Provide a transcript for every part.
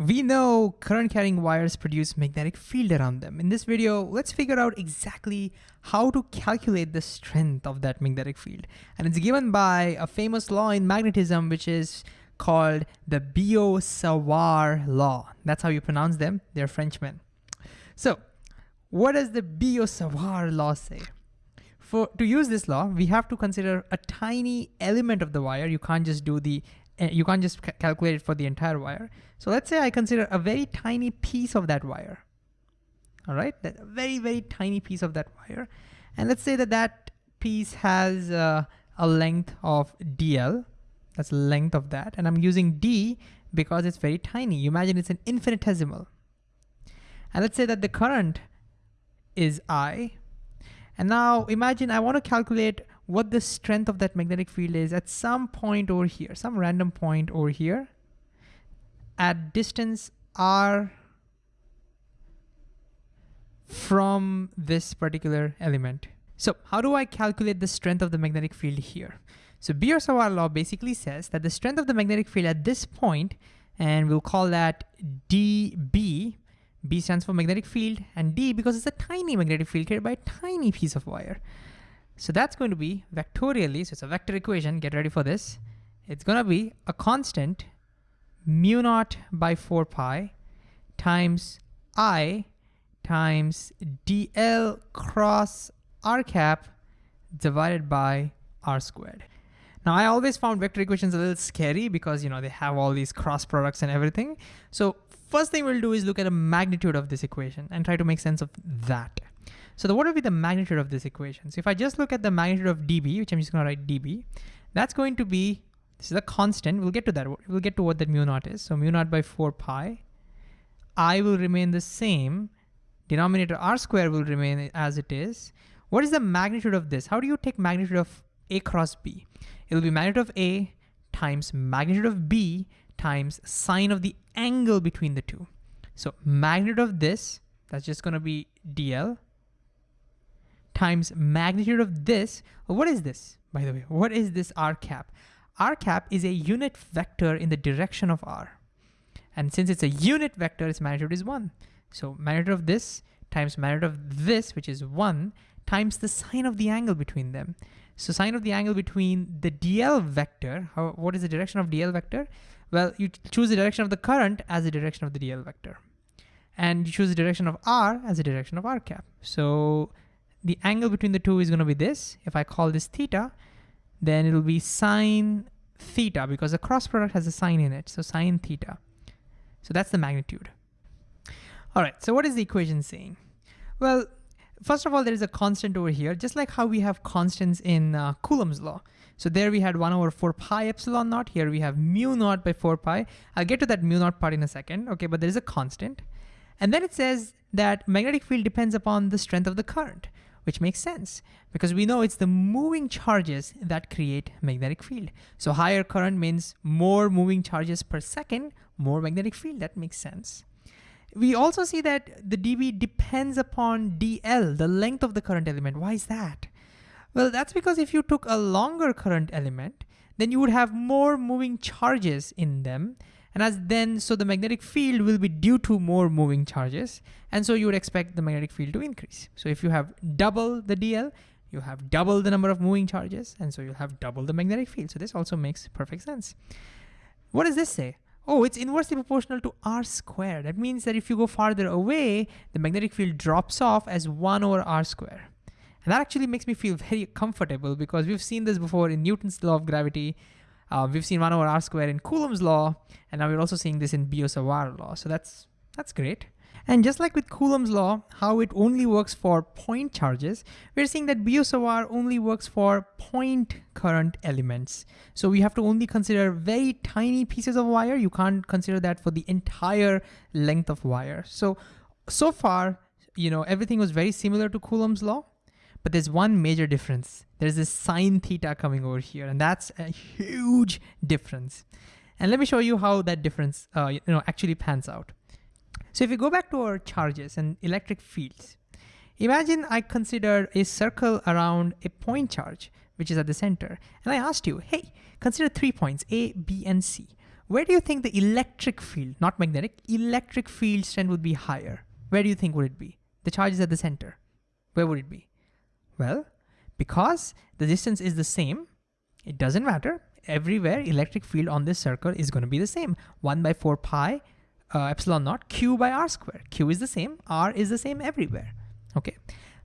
we know current carrying wires produce magnetic field around them. In this video, let's figure out exactly how to calculate the strength of that magnetic field. And it's given by a famous law in magnetism, which is called the Biot-Savart law. That's how you pronounce them. They're Frenchmen. So what does the Biot-Savart law say? For, to use this law, we have to consider a tiny element of the wire. You can't just do the you can't just ca calculate it for the entire wire. So let's say I consider a very tiny piece of that wire. All right, that very, very tiny piece of that wire. And let's say that that piece has uh, a length of dl, that's the length of that. And I'm using d because it's very tiny. You imagine it's an infinitesimal. And let's say that the current is I. And now imagine I want to calculate what the strength of that magnetic field is at some point over here, some random point over here at distance r from this particular element. So how do I calculate the strength of the magnetic field here? So Biot-Savart law basically says that the strength of the magnetic field at this point, and we'll call that dB, B stands for magnetic field, and D because it's a tiny magnetic field created by a tiny piece of wire. So that's going to be vectorially, so it's a vector equation, get ready for this. It's gonna be a constant mu naught by 4 pi times I times dl cross r cap divided by r squared. Now I always found vector equations a little scary because you know they have all these cross products and everything. So first thing we'll do is look at a magnitude of this equation and try to make sense of that. So what would be the magnitude of this equation? So if I just look at the magnitude of dB, which I'm just gonna write dB, that's going to be, this is a constant, we'll get to that, we'll get to what that mu naught is. So mu naught by four pi, I will remain the same, denominator r square will remain as it is. What is the magnitude of this? How do you take magnitude of a cross b? It'll be magnitude of a times magnitude of b times sine of the angle between the two. So magnitude of this, that's just gonna be dl, times magnitude of this. What is this, by the way? What is this r cap? r cap is a unit vector in the direction of r. And since it's a unit vector, its magnitude is one. So magnitude of this times magnitude of this, which is one, times the sine of the angle between them. So sine of the angle between the dl vector, how, what is the direction of dl vector? Well, you choose the direction of the current as the direction of the dl vector. And you choose the direction of r as the direction of r cap. So the angle between the two is gonna be this. If I call this theta, then it'll be sine theta because the cross product has a sine in it, so sine theta. So that's the magnitude. All right, so what is the equation saying? Well, first of all, there is a constant over here, just like how we have constants in uh, Coulomb's law. So there we had 1 over 4 pi epsilon naught. Here we have mu naught by 4 pi. I'll get to that mu naught part in a second, okay, but there is a constant. And then it says that magnetic field depends upon the strength of the current which makes sense because we know it's the moving charges that create magnetic field. So higher current means more moving charges per second, more magnetic field, that makes sense. We also see that the dB depends upon dl, the length of the current element. Why is that? Well, that's because if you took a longer current element, then you would have more moving charges in them and as then, so the magnetic field will be due to more moving charges. And so you would expect the magnetic field to increase. So if you have double the DL, you have double the number of moving charges. And so you'll have double the magnetic field. So this also makes perfect sense. What does this say? Oh, it's inversely proportional to r squared. That means that if you go farther away, the magnetic field drops off as one over r squared. And that actually makes me feel very comfortable because we've seen this before in Newton's law of gravity. Uh, we've seen 1 over r squared in Coulomb's law, and now we're also seeing this in Biot-Savart law. So that's, that's great. And just like with Coulomb's law, how it only works for point charges, we're seeing that Biot-Savart only works for point current elements. So we have to only consider very tiny pieces of wire. You can't consider that for the entire length of wire. So, so far, you know, everything was very similar to Coulomb's law. But there's one major difference. There's this sine theta coming over here, and that's a huge difference. And let me show you how that difference uh, you know, actually pans out. So if we go back to our charges and electric fields, imagine I considered a circle around a point charge, which is at the center. And I asked you, hey, consider three points, A, B, and C. where do you think the electric field, not magnetic, electric field strength would be higher? Where do you think would it be? The charge is at the center. Where would it be? Well, because the distance is the same, it doesn't matter. Everywhere electric field on this circle is going to be the same. 1 by 4 pi uh, epsilon naught q by r square. q is the same, r is the same everywhere. Okay,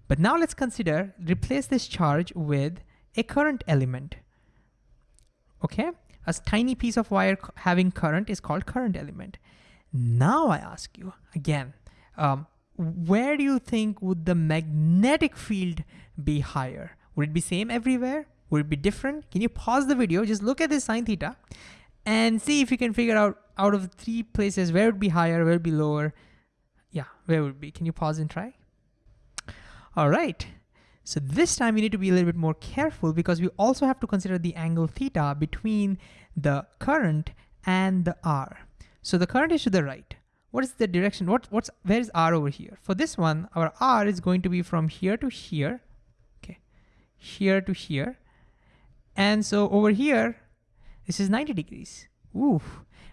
but now let's consider, replace this charge with a current element. Okay, a tiny piece of wire having current is called current element. Now I ask you again, um, where do you think would the magnetic field be higher? Would it be same everywhere? Would it be different? Can you pause the video, just look at this sine theta and see if you can figure out out of three places, where it would be higher, where it would be lower? Yeah, where would be? Can you pause and try? All right. So this time you need to be a little bit more careful because we also have to consider the angle theta between the current and the R. So the current is to the right. What is the direction? What, what's, where is R over here? For this one, our R is going to be from here to here, okay, here to here. And so over here, this is 90 degrees. Ooh,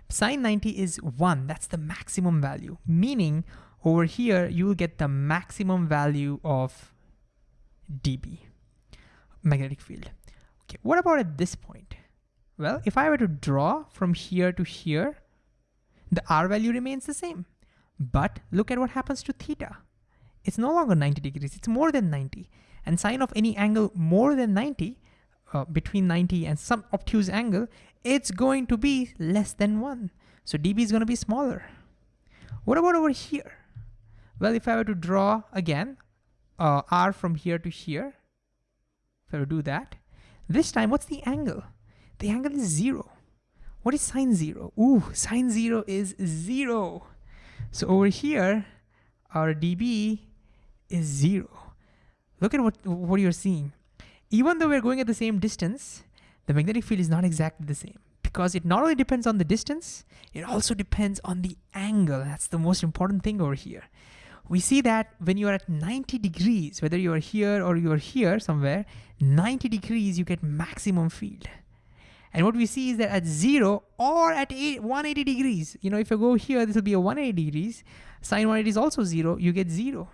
sine 90 is one, that's the maximum value, meaning over here, you will get the maximum value of dB, magnetic field. Okay, what about at this point? Well, if I were to draw from here to here, the R value remains the same. But look at what happens to theta. It's no longer 90 degrees, it's more than 90. And sine of any angle more than 90, uh, between 90 and some obtuse angle, it's going to be less than one. So dB is gonna be smaller. What about over here? Well, if I were to draw again, uh, R from here to here, if I were to do that, this time what's the angle? The angle is zero. What is sine zero? Ooh, sine zero is zero. So over here, our dB is zero. Look at what, what you're seeing. Even though we're going at the same distance, the magnetic field is not exactly the same because it not only depends on the distance, it also depends on the angle. That's the most important thing over here. We see that when you are at 90 degrees, whether you are here or you are here somewhere, 90 degrees, you get maximum field. And what we see is that at zero or at 180 degrees, you know, if you go here, this will be a 180 degrees, sine 180 is also zero, you get zero.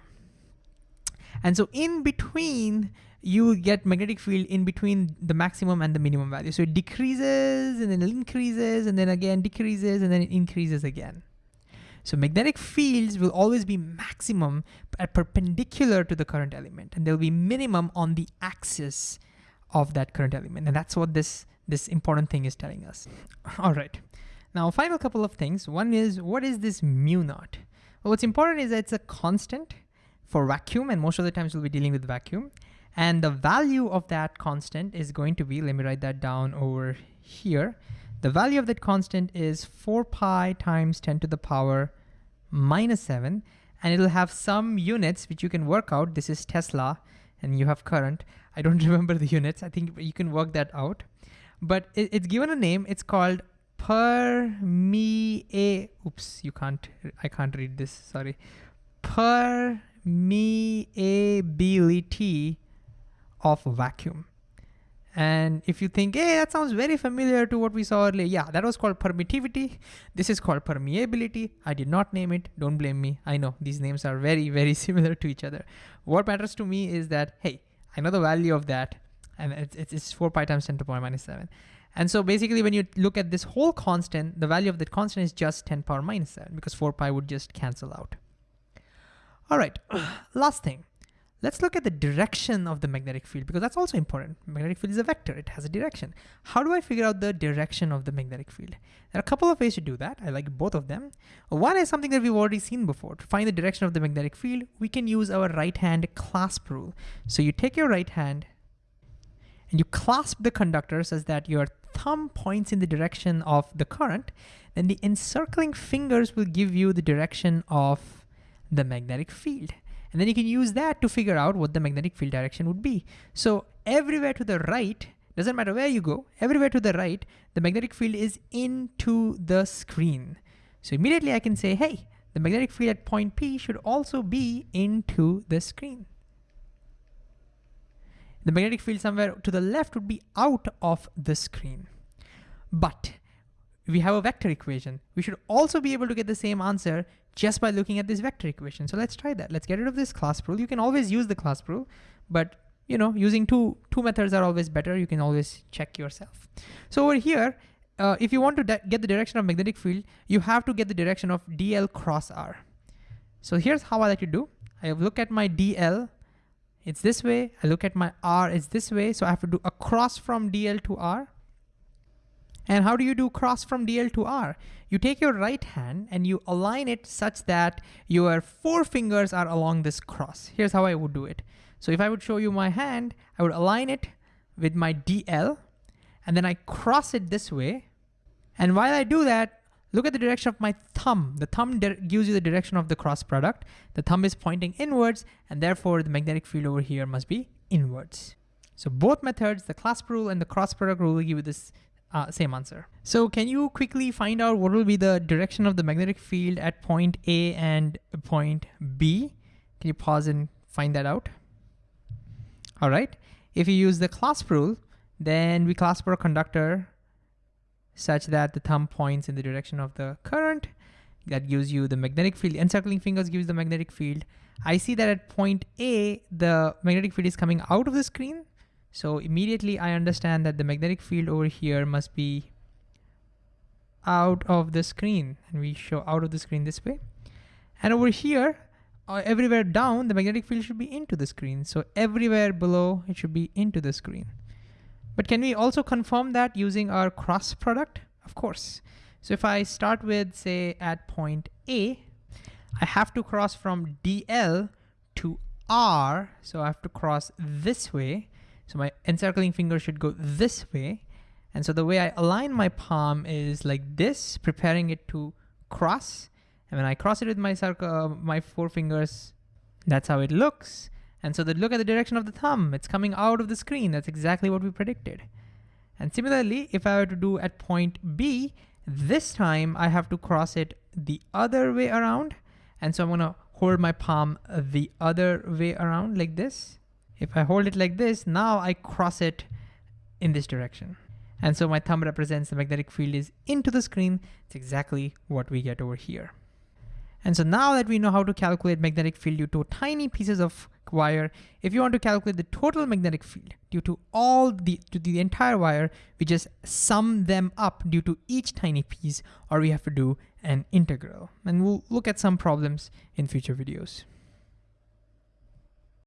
And so in between, you get magnetic field in between the maximum and the minimum value. So it decreases and then it increases and then again decreases and then it increases again. So magnetic fields will always be maximum at perpendicular to the current element and they'll be minimum on the axis of that current element. And that's what this, this important thing is telling us. All right. Now, final couple of things. One is, what is this mu naught? Well, what's important is that it's a constant for vacuum and most of the times we'll be dealing with vacuum. And the value of that constant is going to be, let me write that down over here. The value of that constant is 4 pi times 10 to the power minus 7. And it'll have some units which you can work out. This is Tesla and you have current. I don't remember the units. I think you can work that out. But it, it's given a name. It's called permeability. Oops, you can't, I can't read this, sorry. Permeability of vacuum. And if you think, hey, that sounds very familiar to what we saw earlier, yeah, that was called permittivity. This is called permeability. I did not name it, don't blame me. I know these names are very, very similar to each other. What matters to me is that, hey, I know the value of that, and it's, it's 4 pi times 10 to the power minus 7. And so basically when you look at this whole constant, the value of that constant is just 10 power minus 7 because 4 pi would just cancel out. All right, last thing. Let's look at the direction of the magnetic field because that's also important. Magnetic field is a vector, it has a direction. How do I figure out the direction of the magnetic field? There are a couple of ways to do that. I like both of them. One is something that we've already seen before. To find the direction of the magnetic field, we can use our right hand clasp rule. So you take your right hand and you clasp the conductor such that your thumb points in the direction of the current, then the encircling fingers will give you the direction of the magnetic field. And then you can use that to figure out what the magnetic field direction would be. So everywhere to the right, doesn't matter where you go, everywhere to the right, the magnetic field is into the screen. So immediately I can say, hey, the magnetic field at point P should also be into the screen. The magnetic field somewhere to the left would be out of the screen. But we have a vector equation. We should also be able to get the same answer just by looking at this vector equation. So let's try that. Let's get rid of this clasp rule. You can always use the clasp rule, but you know, using two, two methods are always better. You can always check yourself. So over here, uh, if you want to get the direction of magnetic field, you have to get the direction of dl cross r. So here's how I like to do. I have look at my dl, it's this way. I look at my r, it's this way. So I have to do a cross from dl to r. And how do you do cross from DL to R? You take your right hand and you align it such that your four fingers are along this cross. Here's how I would do it. So if I would show you my hand, I would align it with my DL and then I cross it this way. And while I do that, look at the direction of my thumb. The thumb gives you the direction of the cross product. The thumb is pointing inwards and therefore the magnetic field over here must be inwards. So both methods, the clasp rule and the cross product rule will give you this uh, same answer. So can you quickly find out what will be the direction of the magnetic field at point A and point B? Can you pause and find that out? All right. If you use the clasp rule, then we clasp our conductor such that the thumb points in the direction of the current. That gives you the magnetic field. Encircling fingers gives the magnetic field. I see that at point A, the magnetic field is coming out of the screen. So immediately I understand that the magnetic field over here must be out of the screen and we show out of the screen this way. And over here, uh, everywhere down, the magnetic field should be into the screen. So everywhere below, it should be into the screen. But can we also confirm that using our cross product? Of course. So if I start with say at point A, I have to cross from DL to R. So I have to cross this way. So my encircling finger should go this way. And so the way I align my palm is like this, preparing it to cross. And when I cross it with my circle, uh, my four fingers, that's how it looks. And so the look at the direction of the thumb, it's coming out of the screen. That's exactly what we predicted. And similarly, if I were to do at point B, this time I have to cross it the other way around. And so I'm gonna hold my palm the other way around like this. If I hold it like this, now I cross it in this direction. And so my thumb represents the magnetic field is into the screen. It's exactly what we get over here. And so now that we know how to calculate magnetic field due to tiny pieces of wire, if you want to calculate the total magnetic field due to all the, to the entire wire, we just sum them up due to each tiny piece, or we have to do an integral. And we'll look at some problems in future videos.